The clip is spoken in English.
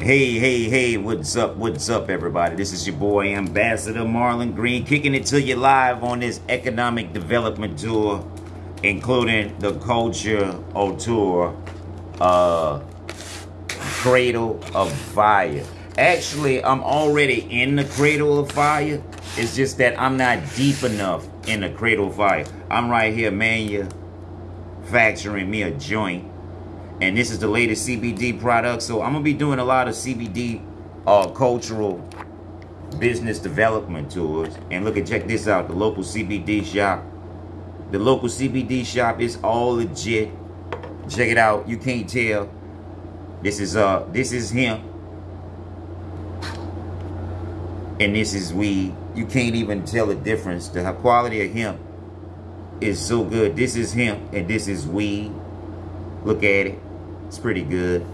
Hey, hey, hey, what's up? What's up, everybody? This is your boy, Ambassador Marlon Green, kicking it to you live on this economic development tour, including the Culture Tour, uh, Cradle of Fire. Actually, I'm already in the Cradle of Fire. It's just that I'm not deep enough in the Cradle of Fire. I'm right here manufacturing me a joint and this is the latest CBD product. So I'm gonna be doing a lot of CBD uh, cultural business development tours. And look at check this out, the local CBD shop. The local CBD shop is all legit. Check it out. You can't tell. This is uh this is him. And this is weed. You can't even tell the difference. The quality of hemp is so good. This is hemp and this is weed. Look at it. It's pretty good.